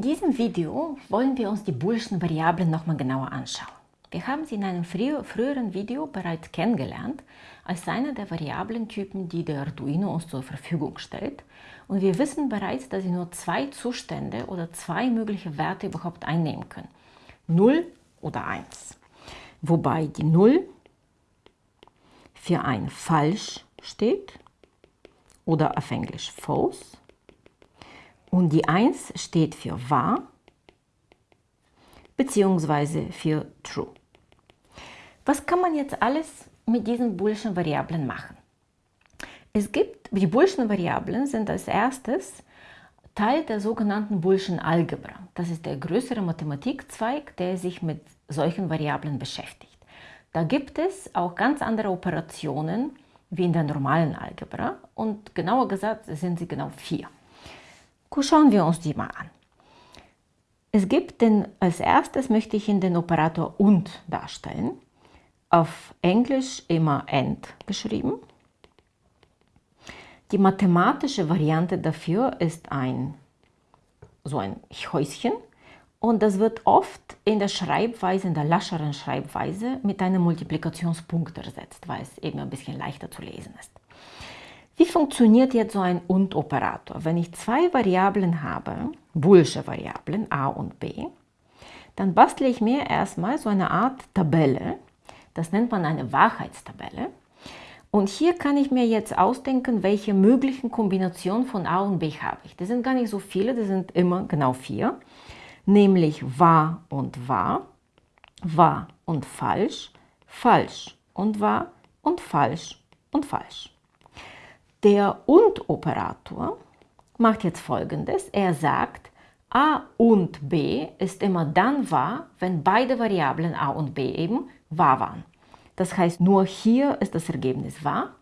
In diesem Video wollen wir uns die boolschen Variablen nochmal genauer anschauen. Wir haben sie in einem früheren Video bereits kennengelernt als eine der Variablentypen, die der Arduino uns zur Verfügung stellt. Und wir wissen bereits, dass sie nur zwei Zustände oder zwei mögliche Werte überhaupt einnehmen können. 0 oder 1. Wobei die 0 für ein falsch steht oder auf Englisch false und die 1 steht für wahr bzw. für true. Was kann man jetzt alles mit diesen boolschen Variablen machen? Es gibt, die boolschen Variablen sind als erstes Teil der sogenannten boolschen Algebra. Das ist der größere Mathematikzweig, der sich mit solchen Variablen beschäftigt. Da gibt es auch ganz andere Operationen wie in der normalen Algebra und genauer gesagt sind sie genau vier. Schauen wir uns die mal an. Es gibt den, als erstes möchte ich Ihnen den Operator und darstellen. Auf Englisch immer AND geschrieben. Die mathematische Variante dafür ist ein so ein Häuschen und das wird oft in der Schreibweise, in der lascheren Schreibweise mit einem Multiplikationspunkt ersetzt, weil es eben ein bisschen leichter zu lesen ist. Wie funktioniert jetzt so ein Und-Operator? Wenn ich zwei Variablen habe, boolsche Variablen a und b, dann bastle ich mir erstmal so eine Art Tabelle, das nennt man eine Wahrheitstabelle. Und hier kann ich mir jetzt ausdenken, welche möglichen Kombinationen von a und b habe ich. Das sind gar nicht so viele, das sind immer genau vier, nämlich wahr und wahr, wahr und falsch, falsch und wahr und falsch und falsch. Der Und-Operator macht jetzt folgendes. Er sagt, a und b ist immer dann wahr, wenn beide Variablen a und b eben wahr waren. Das heißt, nur hier ist das Ergebnis wahr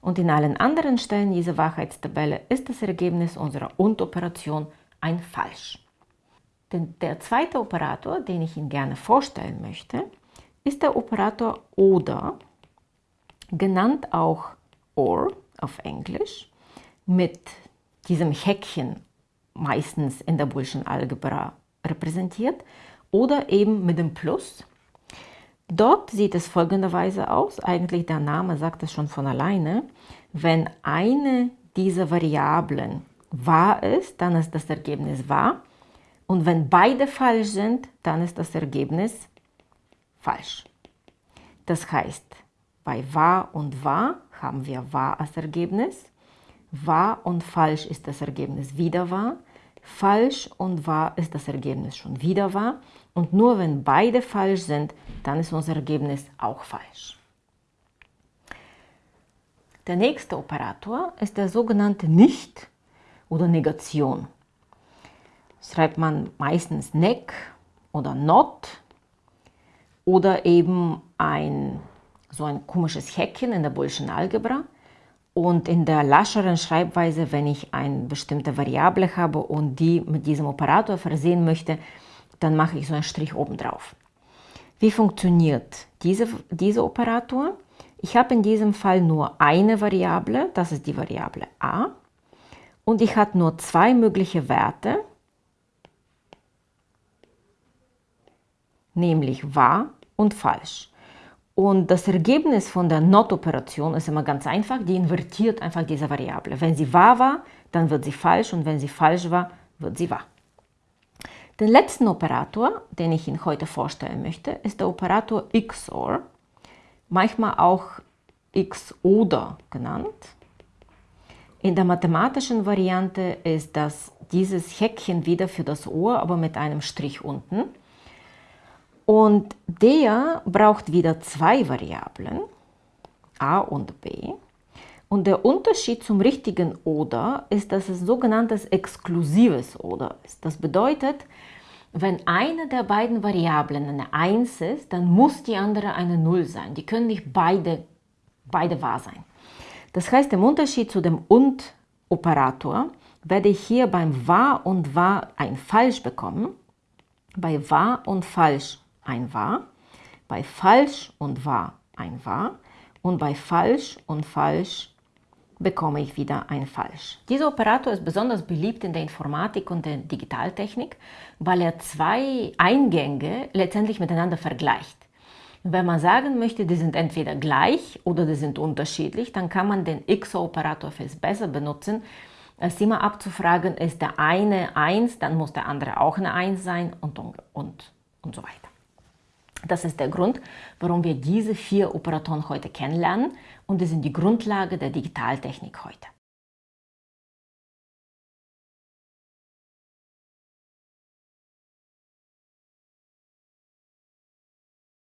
und in allen anderen Stellen dieser Wahrheitstabelle ist das Ergebnis unserer Und-Operation ein Falsch. Denn der zweite Operator, den ich Ihnen gerne vorstellen möchte, ist der Operator ODER, genannt auch OR auf Englisch mit diesem Häkchen meistens in der Boolschen Algebra repräsentiert oder eben mit dem Plus. Dort sieht es folgenderweise aus, eigentlich der Name sagt es schon von alleine, wenn eine dieser Variablen wahr ist, dann ist das Ergebnis wahr und wenn beide falsch sind, dann ist das Ergebnis falsch. Das heißt, bei wahr und wahr haben wir wahr als Ergebnis. Wahr und falsch ist das Ergebnis wieder wahr. Falsch und wahr ist das Ergebnis schon wieder wahr. Und nur wenn beide falsch sind, dann ist unser Ergebnis auch falsch. Der nächste Operator ist der sogenannte Nicht- oder Negation. Schreibt man meistens Neck oder Not oder eben ein so ein komisches Häkchen in der Boolschen Algebra. Und in der lascheren Schreibweise, wenn ich eine bestimmte Variable habe und die mit diesem Operator versehen möchte, dann mache ich so einen Strich oben drauf. Wie funktioniert diese, dieser Operator? Ich habe in diesem Fall nur eine Variable, das ist die Variable a. Und ich habe nur zwei mögliche Werte, nämlich wahr und falsch. Und das Ergebnis von der Not-Operation ist immer ganz einfach, die invertiert einfach diese Variable. Wenn sie wahr war, dann wird sie falsch und wenn sie falsch war, wird sie wahr. Den letzten Operator, den ich Ihnen heute vorstellen möchte, ist der Operator XOR, manchmal auch X oder genannt. In der mathematischen Variante ist das dieses Häkchen wieder für das Ohr, aber mit einem Strich unten. Und der braucht wieder zwei Variablen, a und b. Und der Unterschied zum richtigen Oder ist, dass es sogenanntes exklusives Oder ist. Das bedeutet, wenn eine der beiden Variablen eine 1 ist, dann muss die andere eine 0 sein. Die können nicht beide, beide wahr sein. Das heißt, im Unterschied zu dem Und-Operator werde ich hier beim Wahr und Wahr ein Falsch bekommen, bei Wahr und Falsch ein wahr, bei falsch und wahr ein wahr und bei falsch und falsch bekomme ich wieder ein Falsch. Dieser Operator ist besonders beliebt in der Informatik und der Digitaltechnik, weil er zwei Eingänge letztendlich miteinander vergleicht. Wenn man sagen möchte, die sind entweder gleich oder die sind unterschiedlich, dann kann man den XOR-Operator viel besser benutzen, als immer abzufragen, ist der eine 1, dann muss der andere auch eine 1 sein und, und, und so weiter. Das ist der Grund, warum wir diese vier Operatoren heute kennenlernen und die sind die Grundlage der Digitaltechnik heute.